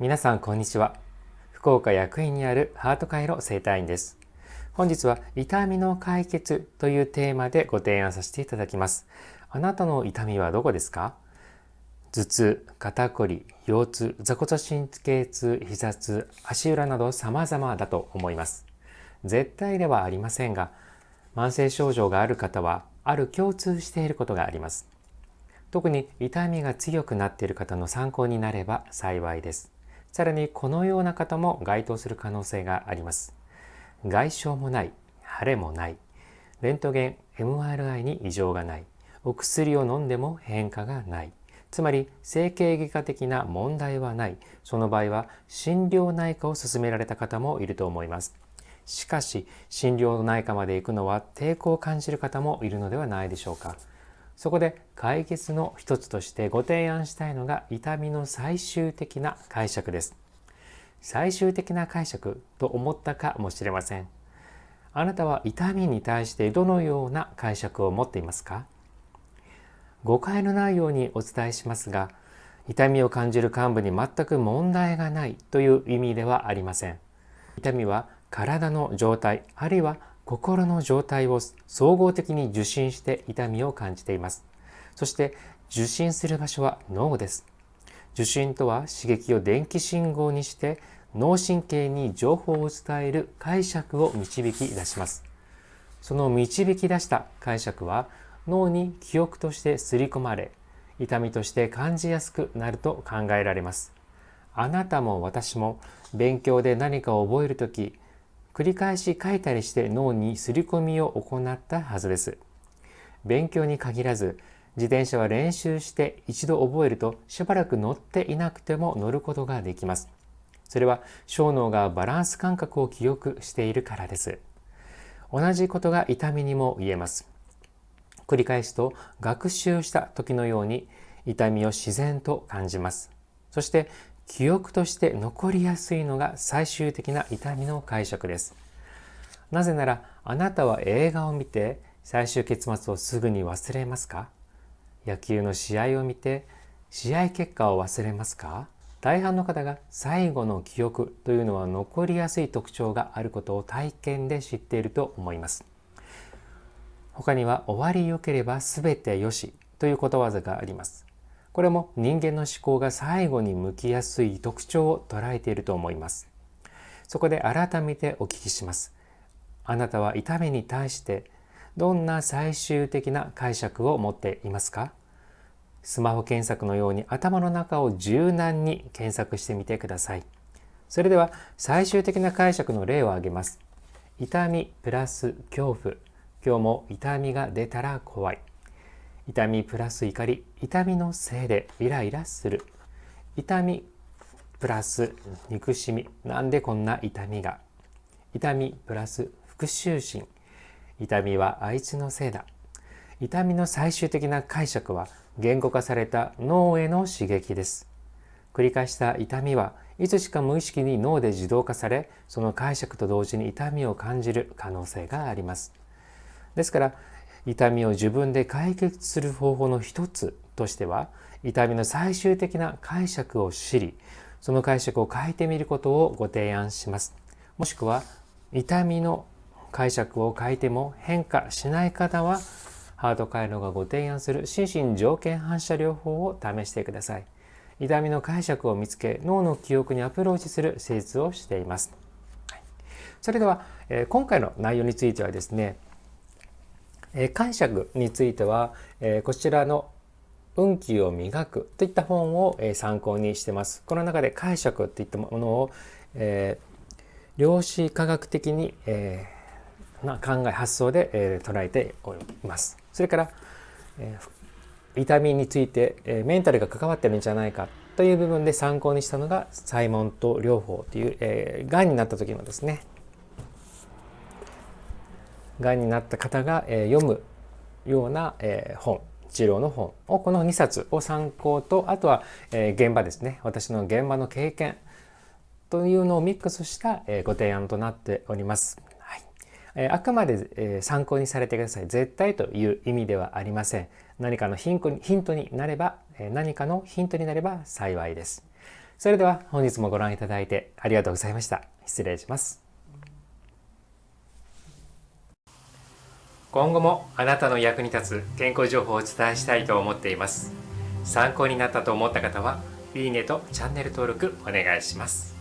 皆さんこんにちは。福岡役員にあるハート回路生態院です。本日は痛みの解決というテーマでご提案させていただきます。あなたの痛みはどこですか？頭痛、肩こり、腰痛、座骨神経痛、膝痛、足裏など様々だと思います。絶対ではありませんが慢性症状がある方はある共通していることがあります。特に痛みが強くなっている方の参考になれば幸いです。さらにこのような方も該当する可能性があります。外傷もない、腫れもない、レントゲン、MRI に異常がない、お薬を飲んでも変化がない、つまり整形外科的な問題はない、その場合は心療内科を勧められた方もいると思います。しかし、心療内科まで行くのは抵抗を感じる方もいるのではないでしょうか。そこで解決の一つとしてご提案したいのが痛みの最終的な解釈です。最終的な解釈と思ったかもしれません。あなたは痛みに対してどのような解釈を持っていますか？誤解のないようにお伝えしますが、痛みを感じる幹部に全く問題がないという意味ではありません。痛みは体の状態、あるいは心の状態を総合的に受信して痛みを感じています。そして受信する場所は脳です。受信とは刺激を電気信号にして脳神経に情報を伝える解釈を導き出します。その導き出した解釈は脳に記憶として刷り込まれ、痛みとして感じやすくなると考えられます。あなたも私も勉強で何かを覚えるとき、繰り返し書いたりして脳に刷り込みを行ったはずです。勉強に限らず、自転車は練習して一度覚えるとしばらく乗っていなくても乗ることができます。それは小脳がバランス感覚を記憶しているからです。同じことが痛みにも言えます。繰り返すと学習した時のように痛みを自然と感じます。そして記憶として残りやすいのが最終的な痛みの解釈です。なぜならあなたは映画を見て最終結末をすぐに忘れますか？野球の試合を見て試合結果を忘れますか？大半の方が最後の記憶というのは残りやすい特徴があることを体験で知っていると思います。他には終わりよければ全てよしということわざがあります。これも人間の思考が最後に向きやすい特徴を捉えていると思います。そこで改めてお聞きします。あなたは痛みに対してどんな最終的な解釈を持っていますか？スマホ検索のように頭の中を柔軟に検索してみてください。それでは最終的な解釈の例を挙げます。痛みプラス恐怖。今日も痛みが出たら怖い。痛みプラス怒り痛みのせいでイライラする。痛みプラス憎しみ。なんでこんな痛みが。痛みプラス復讐心。痛みはあいつのせいだ。痛みの最終的な解釈は言語化された脳への刺激です。繰り返した痛みはいつしか無意識に脳で自動化されその解釈と同時に痛みを感じる可能性があります。ですから痛みを自分で解決する方法の一つとしては痛みの最終的な解釈を知りその解釈を変えてみることをご提案します。もしくは痛みの解釈を変えても変化しない方はハート回路がご提案する心身条件反射療法を試してください。痛みの解釈を見つけ脳の記憶にアプローチする施術をしています、それでは、え今回の内容についてはですねえ解釈については、えこちらの運気を磨くといった本を、え参考にしてます。この中で解釈といったものを、えー、量子科学的に、えー、な考え発想で、えー、捉えております。それから、え、痛みについて、え、メンタルが関わってるんじゃないかという部分で参考にしたのがサイモント療法という、えー、がんになった時のですねがんになった方が、え読むような、え本治療の本をこの2冊を参考とあとは、え現場ですね私の現場の経験というのをミックスした、えご提案となっております。はいえあくまで、え参考にされてください。絶対という意味ではありません。何かのヒントにヒントになれば、え何かのヒントになれば幸いです。それでは本日もご覧いただいてありがとうございました失礼します今後もあなたの役に立つ健康情報をお伝えしたいと思っています。参考になったと思った方はいいねとチャンネル登録お願いします。